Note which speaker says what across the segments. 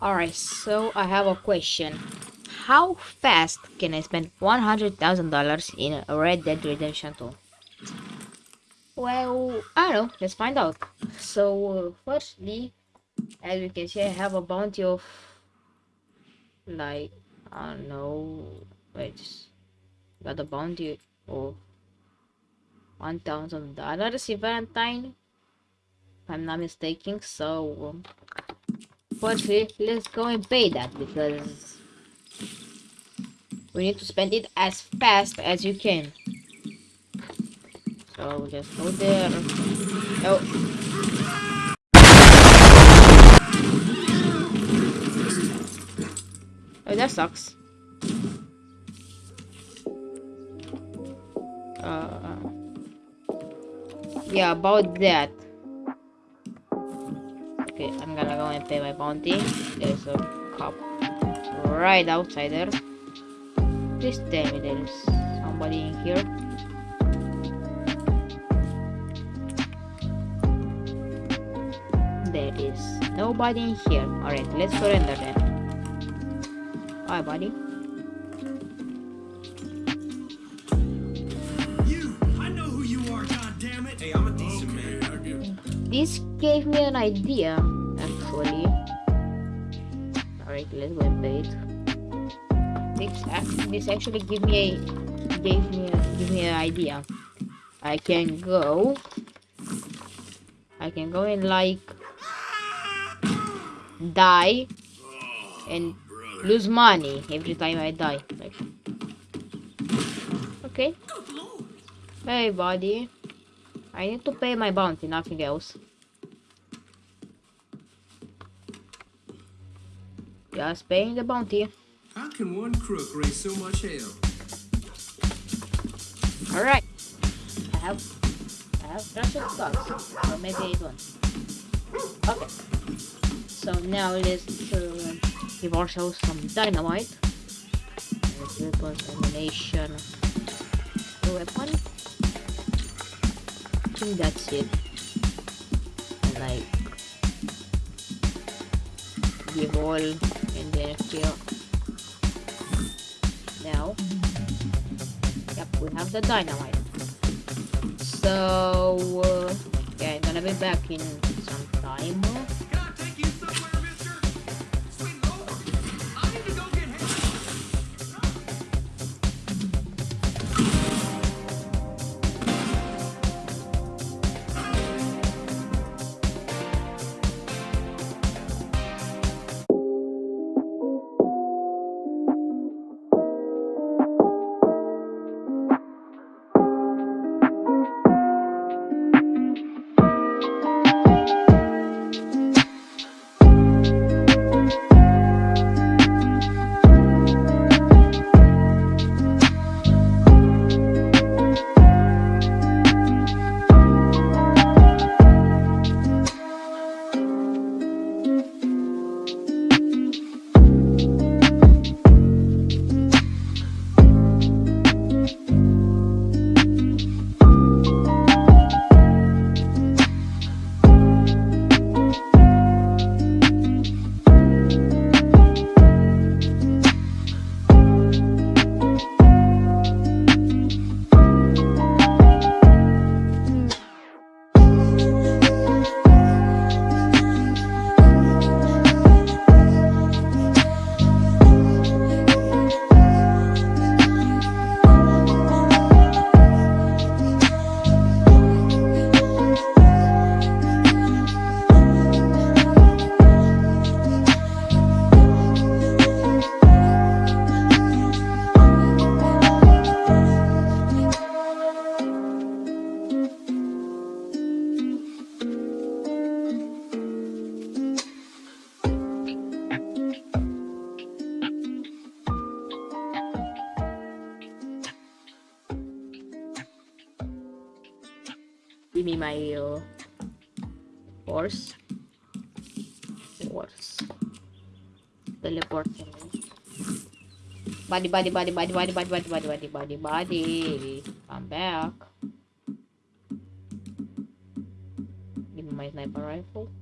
Speaker 1: Alright, so I have a question. How fast can I spend $100,000 in a Red Dead Redemption 2? Well, I don't know. Let's find out. So, uh, firstly, as you can see, I have a bounty of like, I don't know. Wait, got a bounty of $1,000 in Valentine. If I'm not mistaken. So, um, firstly, let's go and pay that because we need to spend it as fast as you can. So just go there. Oh. Oh, that sucks. Uh, yeah, about that. Okay, I'm gonna go and pay my bounty. There's a cop right outside there. Please tell me there's somebody in here. There is nobody in here. Alright, let's surrender then. Bye, buddy. This gave me an idea, actually. Alright, let's go and pay it. This, this actually give me a gave me a, give me an idea. I can go. I can go and like die and lose money every time I die. Like, okay. Hey, buddy. I need to pay my bounty, nothing else. Just paying the bounty.
Speaker 2: How can one crook raise so much hell?
Speaker 1: Alright. I have I have trusted stocks. Or maybe I don't. Okay. So now let's uh, give ourselves some dynamite. Let's weapons, ammunition. The weapon. I think that's it. Like give all and then here. Now Yep, we have the dynamite. So, uh, yeah, I'm gonna be back in some time. Give me my uh, horse. Horse. Teleport. Buddy, buddy, buddy, buddy, buddy, buddy, buddy, buddy, buddy, buddy, buddy. Come back. Give me my sniper rifle.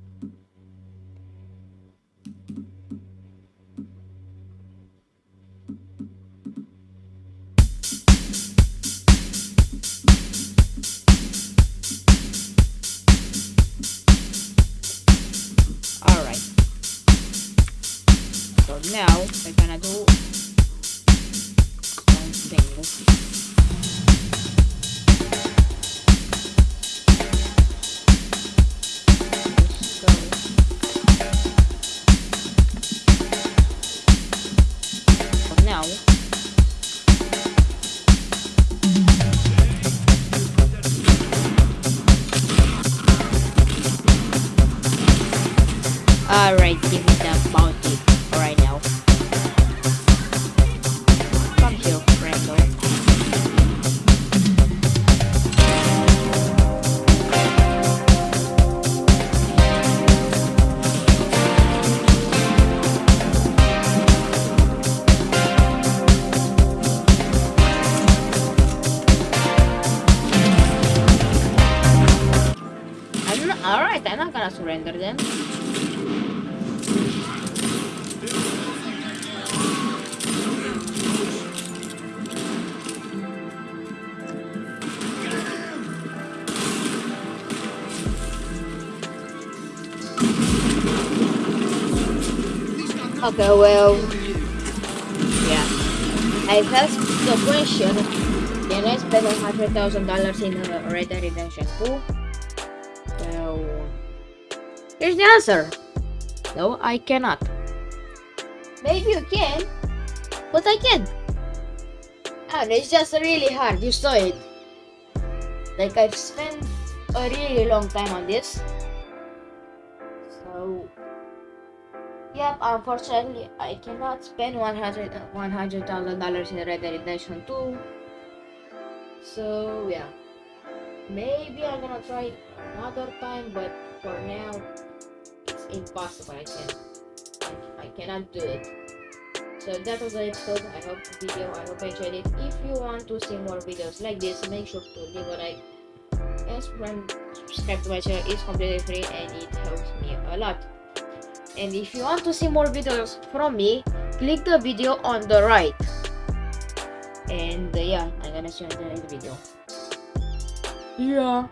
Speaker 1: Now, we're gonna do something. Not them. Okay, well, yeah. I asked the question, can I spend $100,000 in uh, Red Dead Redemption 2? Well, here's the answer. No, I cannot. Maybe you can, but I can't. Ah, and it's just really hard, you saw it. Like, I've spent a really long time on this. So, Yep, unfortunately, I cannot spend 100 $100,000 in Red Dead Redemption 2. So, yeah. Maybe I'm gonna try another time, but for now, it's impossible. I can't. I cannot do it. So that was the episode. I hope the video. I hope you enjoyed it. If you want to see more videos like this, make sure to leave a like and subscribe to my channel. It's completely free and it helps me a lot. And if you want to see more videos from me, click the video on the right. And uh, yeah, I'm gonna see you in the next video. Yeah.